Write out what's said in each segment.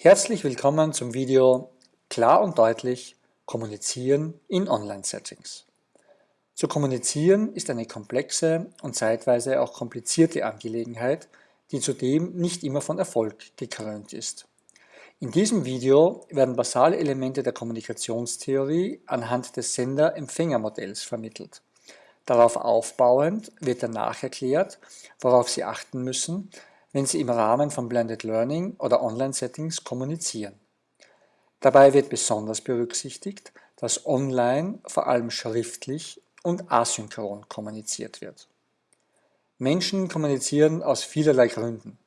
Herzlich willkommen zum Video Klar und deutlich Kommunizieren in Online-Settings. Zu kommunizieren ist eine komplexe und zeitweise auch komplizierte Angelegenheit, die zudem nicht immer von Erfolg gekrönt ist. In diesem Video werden basale Elemente der Kommunikationstheorie anhand des Sender-Empfänger-Modells vermittelt. Darauf aufbauend wird danach erklärt, worauf Sie achten müssen, wenn Sie im Rahmen von Blended Learning oder Online-Settings kommunizieren. Dabei wird besonders berücksichtigt, dass online vor allem schriftlich und asynchron kommuniziert wird. Menschen kommunizieren aus vielerlei Gründen.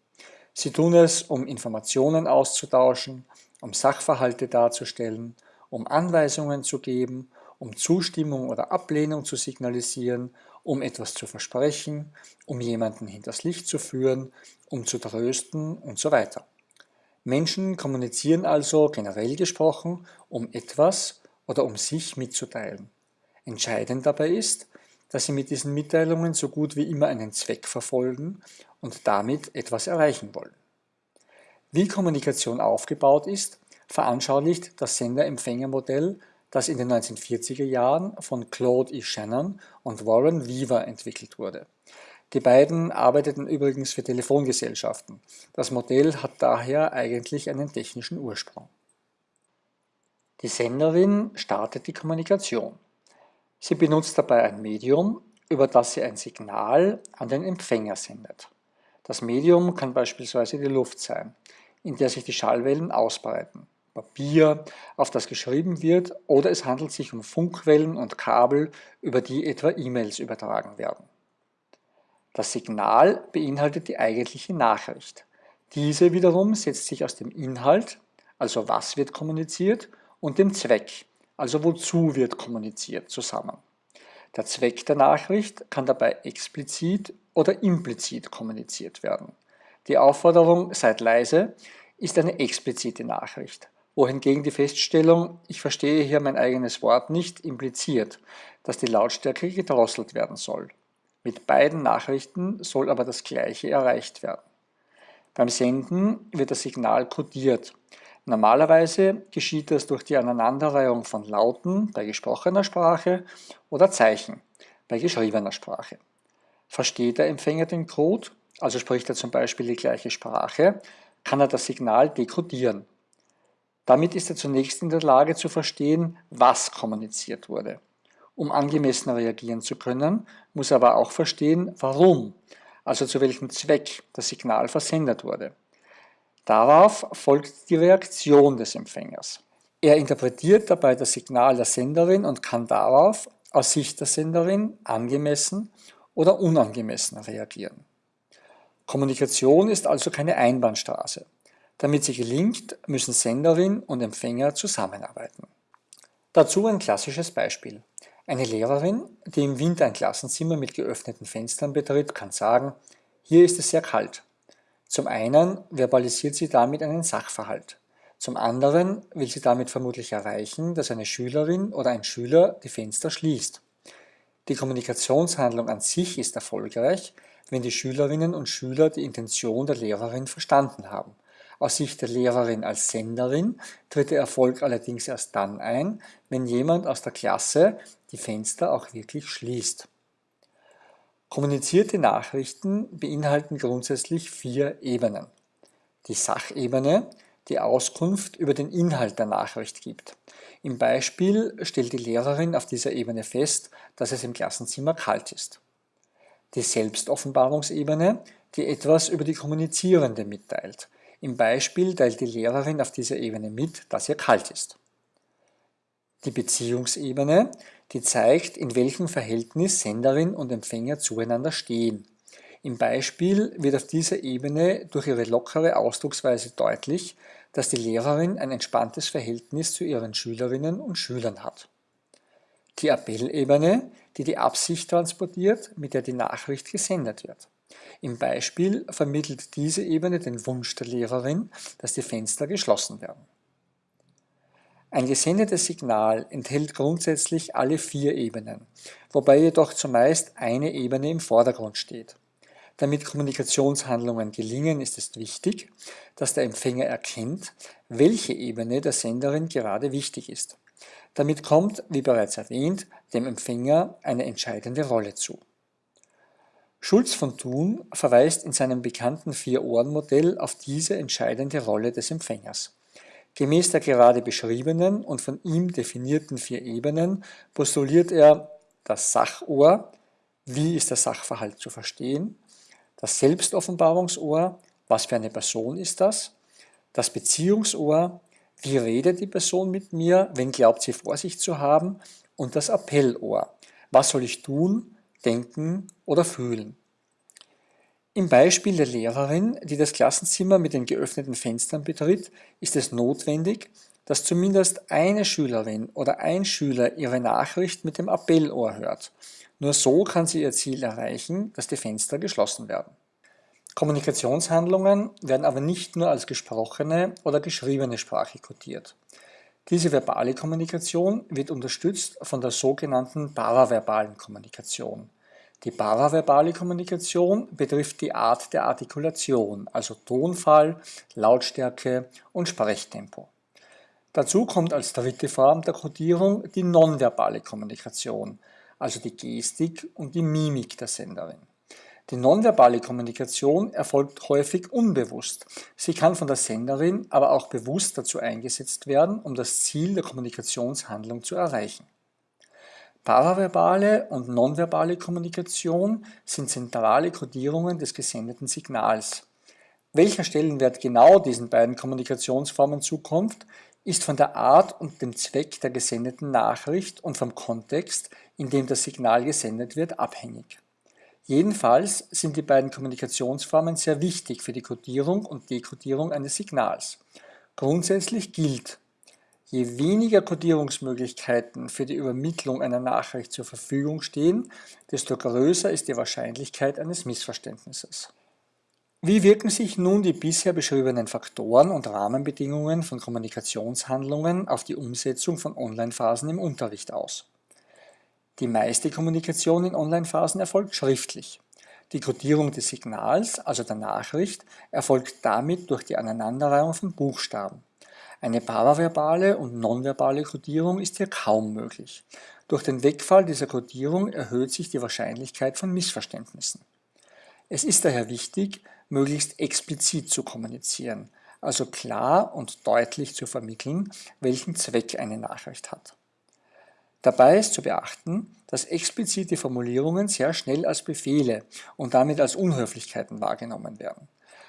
Sie tun es, um Informationen auszutauschen, um Sachverhalte darzustellen, um Anweisungen zu geben, um Zustimmung oder Ablehnung zu signalisieren, um etwas zu versprechen, um jemanden hinters Licht zu führen, um zu trösten und so weiter. Menschen kommunizieren also generell gesprochen, um etwas oder um sich mitzuteilen. Entscheidend dabei ist, dass sie mit diesen Mitteilungen so gut wie immer einen Zweck verfolgen und damit etwas erreichen wollen. Wie Kommunikation aufgebaut ist, veranschaulicht das Sender-Empfänger-Modell das in den 1940er Jahren von Claude E. Shannon und Warren Weaver entwickelt wurde. Die beiden arbeiteten übrigens für Telefongesellschaften. Das Modell hat daher eigentlich einen technischen Ursprung. Die Senderin startet die Kommunikation. Sie benutzt dabei ein Medium, über das sie ein Signal an den Empfänger sendet. Das Medium kann beispielsweise die Luft sein, in der sich die Schallwellen ausbreiten. Papier, auf das geschrieben wird, oder es handelt sich um Funkwellen und Kabel, über die etwa E-Mails übertragen werden. Das Signal beinhaltet die eigentliche Nachricht. Diese wiederum setzt sich aus dem Inhalt, also was wird kommuniziert, und dem Zweck, also wozu wird kommuniziert, zusammen. Der Zweck der Nachricht kann dabei explizit oder implizit kommuniziert werden. Die Aufforderung Seid leise ist eine explizite Nachricht wohingegen die Feststellung, ich verstehe hier mein eigenes Wort nicht, impliziert, dass die Lautstärke gedrosselt werden soll. Mit beiden Nachrichten soll aber das Gleiche erreicht werden. Beim Senden wird das Signal kodiert. Normalerweise geschieht das durch die Aneinanderreihung von Lauten bei gesprochener Sprache oder Zeichen bei geschriebener Sprache. Versteht der Empfänger den Code, also spricht er zum Beispiel die gleiche Sprache, kann er das Signal dekodieren. Damit ist er zunächst in der Lage zu verstehen, was kommuniziert wurde. Um angemessen reagieren zu können, muss er aber auch verstehen, warum, also zu welchem Zweck das Signal versendet wurde. Darauf folgt die Reaktion des Empfängers. Er interpretiert dabei das Signal der Senderin und kann darauf aus Sicht der Senderin angemessen oder unangemessen reagieren. Kommunikation ist also keine Einbahnstraße. Damit sie gelingt, müssen Senderin und Empfänger zusammenarbeiten. Dazu ein klassisches Beispiel. Eine Lehrerin, die im Winter ein Klassenzimmer mit geöffneten Fenstern betritt, kann sagen, hier ist es sehr kalt. Zum einen verbalisiert sie damit einen Sachverhalt. Zum anderen will sie damit vermutlich erreichen, dass eine Schülerin oder ein Schüler die Fenster schließt. Die Kommunikationshandlung an sich ist erfolgreich, wenn die Schülerinnen und Schüler die Intention der Lehrerin verstanden haben. Aus Sicht der Lehrerin als Senderin tritt der Erfolg allerdings erst dann ein, wenn jemand aus der Klasse die Fenster auch wirklich schließt. Kommunizierte Nachrichten beinhalten grundsätzlich vier Ebenen. Die Sachebene, die Auskunft über den Inhalt der Nachricht gibt. Im Beispiel stellt die Lehrerin auf dieser Ebene fest, dass es im Klassenzimmer kalt ist. Die Selbstoffenbarungsebene, die etwas über die Kommunizierende mitteilt. Im Beispiel teilt die Lehrerin auf dieser Ebene mit, dass ihr kalt ist. Die Beziehungsebene, die zeigt, in welchem Verhältnis Senderin und Empfänger zueinander stehen. Im Beispiel wird auf dieser Ebene durch ihre lockere Ausdrucksweise deutlich, dass die Lehrerin ein entspanntes Verhältnis zu ihren Schülerinnen und Schülern hat. Die Appellebene, die die Absicht transportiert, mit der die Nachricht gesendet wird. Im Beispiel vermittelt diese Ebene den Wunsch der Lehrerin, dass die Fenster geschlossen werden. Ein gesendetes Signal enthält grundsätzlich alle vier Ebenen, wobei jedoch zumeist eine Ebene im Vordergrund steht. Damit Kommunikationshandlungen gelingen, ist es wichtig, dass der Empfänger erkennt, welche Ebene der Senderin gerade wichtig ist. Damit kommt, wie bereits erwähnt, dem Empfänger eine entscheidende Rolle zu. Schulz von Thun verweist in seinem bekannten Vier-Ohren-Modell auf diese entscheidende Rolle des Empfängers. Gemäß der gerade beschriebenen und von ihm definierten vier Ebenen postuliert er das Sachohr, wie ist der Sachverhalt zu verstehen, das Selbstoffenbarungsohr, was für eine Person ist das, das Beziehungsohr, wie redet die Person mit mir, wenn glaubt sie vor sich zu haben, und das Appellohr, was soll ich tun, denken oder fühlen. Im Beispiel der Lehrerin, die das Klassenzimmer mit den geöffneten Fenstern betritt, ist es notwendig, dass zumindest eine Schülerin oder ein Schüler ihre Nachricht mit dem Appellohr hört. Nur so kann sie ihr Ziel erreichen, dass die Fenster geschlossen werden. Kommunikationshandlungen werden aber nicht nur als gesprochene oder geschriebene Sprache kodiert. Diese verbale Kommunikation wird unterstützt von der sogenannten paraverbalen Kommunikation. Die paraverbale Kommunikation betrifft die Art der Artikulation, also Tonfall, Lautstärke und Sprechtempo. Dazu kommt als dritte Form der Kodierung die nonverbale Kommunikation, also die Gestik und die Mimik der Senderin. Die nonverbale Kommunikation erfolgt häufig unbewusst. Sie kann von der Senderin aber auch bewusst dazu eingesetzt werden, um das Ziel der Kommunikationshandlung zu erreichen. Paraverbale und nonverbale Kommunikation sind zentrale Kodierungen des gesendeten Signals. Welcher Stellenwert genau diesen beiden Kommunikationsformen zukommt, ist von der Art und dem Zweck der gesendeten Nachricht und vom Kontext, in dem das Signal gesendet wird, abhängig. Jedenfalls sind die beiden Kommunikationsformen sehr wichtig für die Codierung und Dekodierung eines Signals. Grundsätzlich gilt, je weniger Codierungsmöglichkeiten für die Übermittlung einer Nachricht zur Verfügung stehen, desto größer ist die Wahrscheinlichkeit eines Missverständnisses. Wie wirken sich nun die bisher beschriebenen Faktoren und Rahmenbedingungen von Kommunikationshandlungen auf die Umsetzung von Online-Phasen im Unterricht aus? Die meiste Kommunikation in Online-Phasen erfolgt schriftlich. Die Codierung des Signals, also der Nachricht, erfolgt damit durch die Aneinanderreihung von Buchstaben. Eine paraverbale und nonverbale Codierung ist hier kaum möglich. Durch den Wegfall dieser Codierung erhöht sich die Wahrscheinlichkeit von Missverständnissen. Es ist daher wichtig, möglichst explizit zu kommunizieren, also klar und deutlich zu vermitteln, welchen Zweck eine Nachricht hat. Dabei ist zu beachten, dass explizite Formulierungen sehr schnell als Befehle und damit als Unhöflichkeiten wahrgenommen werden.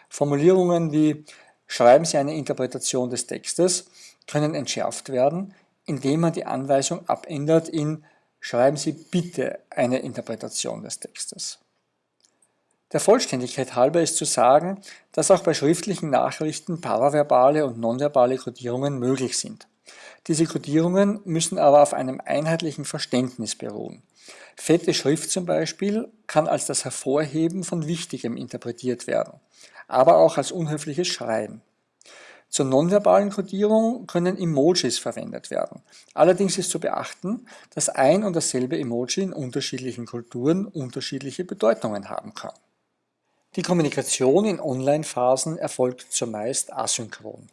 Formulierungen wie Schreiben Sie eine Interpretation des Textes können entschärft werden, indem man die Anweisung abändert in Schreiben Sie bitte eine Interpretation des Textes. Der Vollständigkeit halber ist zu sagen, dass auch bei schriftlichen Nachrichten paraverbale und nonverbale Kodierungen möglich sind. Diese Kodierungen müssen aber auf einem einheitlichen Verständnis beruhen. Fette Schrift zum Beispiel kann als das Hervorheben von Wichtigem interpretiert werden, aber auch als unhöfliches Schreiben. Zur nonverbalen Kodierung können Emojis verwendet werden. Allerdings ist zu beachten, dass ein und dasselbe Emoji in unterschiedlichen Kulturen unterschiedliche Bedeutungen haben kann. Die Kommunikation in Online-Phasen erfolgt zumeist asynchron.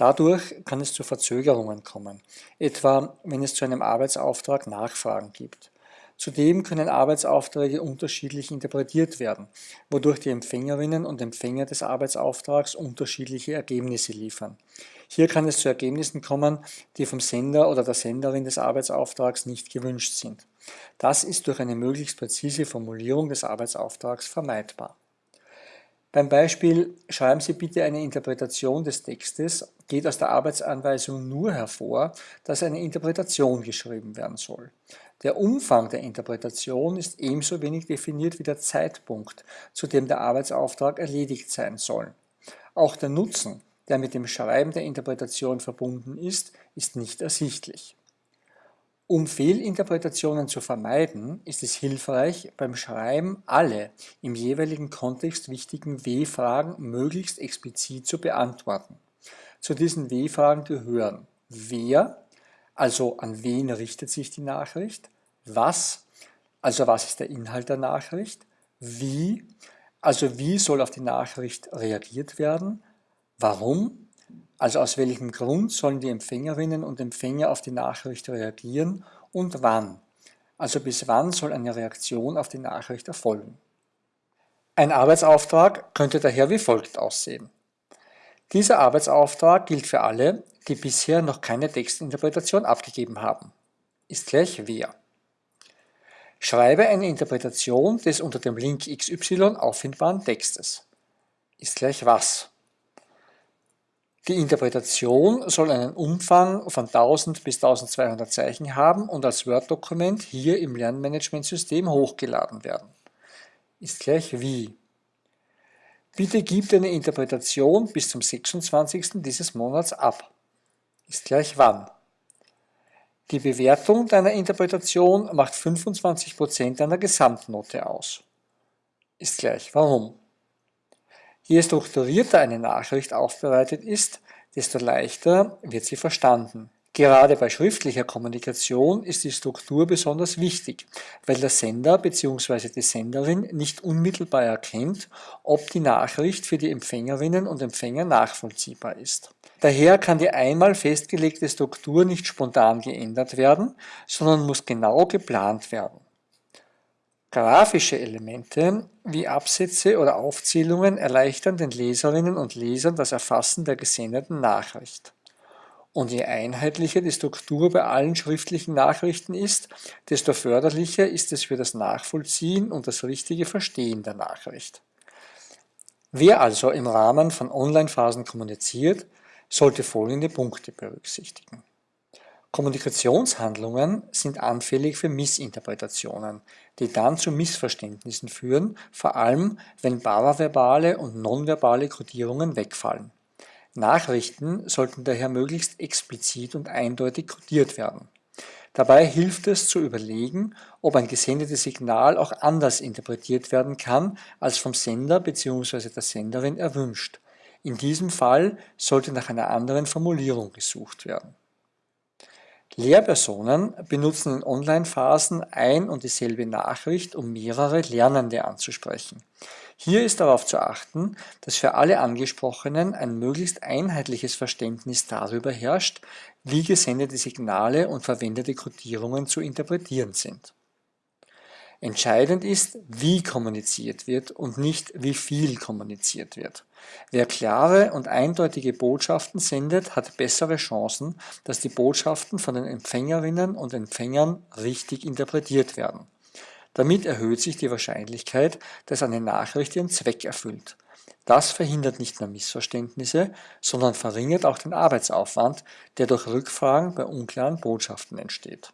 Dadurch kann es zu Verzögerungen kommen, etwa wenn es zu einem Arbeitsauftrag Nachfragen gibt. Zudem können Arbeitsaufträge unterschiedlich interpretiert werden, wodurch die Empfängerinnen und Empfänger des Arbeitsauftrags unterschiedliche Ergebnisse liefern. Hier kann es zu Ergebnissen kommen, die vom Sender oder der Senderin des Arbeitsauftrags nicht gewünscht sind. Das ist durch eine möglichst präzise Formulierung des Arbeitsauftrags vermeidbar. Beim Beispiel Schreiben Sie bitte eine Interpretation des Textes geht aus der Arbeitsanweisung nur hervor, dass eine Interpretation geschrieben werden soll. Der Umfang der Interpretation ist ebenso wenig definiert wie der Zeitpunkt, zu dem der Arbeitsauftrag erledigt sein soll. Auch der Nutzen, der mit dem Schreiben der Interpretation verbunden ist, ist nicht ersichtlich. Um Fehlinterpretationen zu vermeiden, ist es hilfreich, beim Schreiben alle im jeweiligen Kontext wichtigen W-Fragen möglichst explizit zu beantworten. Zu diesen W-Fragen gehören Wer, also an wen richtet sich die Nachricht, was, also was ist der Inhalt der Nachricht, wie, Also wie soll auf die Nachricht reagiert werden? Warum? Also aus welchem Grund sollen die Empfängerinnen und Empfänger auf die Nachricht reagieren und wann? Also bis wann soll eine Reaktion auf die Nachricht erfolgen? Ein Arbeitsauftrag könnte daher wie folgt aussehen. Dieser Arbeitsauftrag gilt für alle, die bisher noch keine Textinterpretation abgegeben haben. Ist gleich wer. Schreibe eine Interpretation des unter dem Link XY auffindbaren Textes. Ist gleich was. Die Interpretation soll einen Umfang von 1000 bis 1200 Zeichen haben und als Word-Dokument hier im Lernmanagementsystem hochgeladen werden. Ist gleich wie. Bitte gib deine Interpretation bis zum 26. dieses Monats ab. Ist gleich wann. Die Bewertung deiner Interpretation macht 25% deiner Gesamtnote aus. Ist gleich warum. Je strukturierter eine Nachricht aufbereitet ist, desto leichter wird sie verstanden. Gerade bei schriftlicher Kommunikation ist die Struktur besonders wichtig, weil der Sender bzw. die Senderin nicht unmittelbar erkennt, ob die Nachricht für die Empfängerinnen und Empfänger nachvollziehbar ist. Daher kann die einmal festgelegte Struktur nicht spontan geändert werden, sondern muss genau geplant werden. Grafische Elemente wie Absätze oder Aufzählungen erleichtern den Leserinnen und Lesern das Erfassen der gesendeten Nachricht. Und je einheitlicher die Struktur bei allen schriftlichen Nachrichten ist, desto förderlicher ist es für das Nachvollziehen und das richtige Verstehen der Nachricht. Wer also im Rahmen von Online-Phasen kommuniziert, sollte folgende Punkte berücksichtigen. Kommunikationshandlungen sind anfällig für Missinterpretationen, die dann zu Missverständnissen führen, vor allem wenn paraverbale und nonverbale Kodierungen wegfallen. Nachrichten sollten daher möglichst explizit und eindeutig kodiert werden. Dabei hilft es zu überlegen, ob ein gesendetes Signal auch anders interpretiert werden kann, als vom Sender bzw. der Senderin erwünscht. In diesem Fall sollte nach einer anderen Formulierung gesucht werden. Lehrpersonen benutzen in Online-Phasen ein und dieselbe Nachricht, um mehrere Lernende anzusprechen. Hier ist darauf zu achten, dass für alle Angesprochenen ein möglichst einheitliches Verständnis darüber herrscht, wie gesendete Signale und verwendete Codierungen zu interpretieren sind. Entscheidend ist, wie kommuniziert wird und nicht wie viel kommuniziert wird. Wer klare und eindeutige Botschaften sendet, hat bessere Chancen, dass die Botschaften von den Empfängerinnen und Empfängern richtig interpretiert werden. Damit erhöht sich die Wahrscheinlichkeit, dass eine Nachricht ihren Zweck erfüllt. Das verhindert nicht nur Missverständnisse, sondern verringert auch den Arbeitsaufwand, der durch Rückfragen bei unklaren Botschaften entsteht.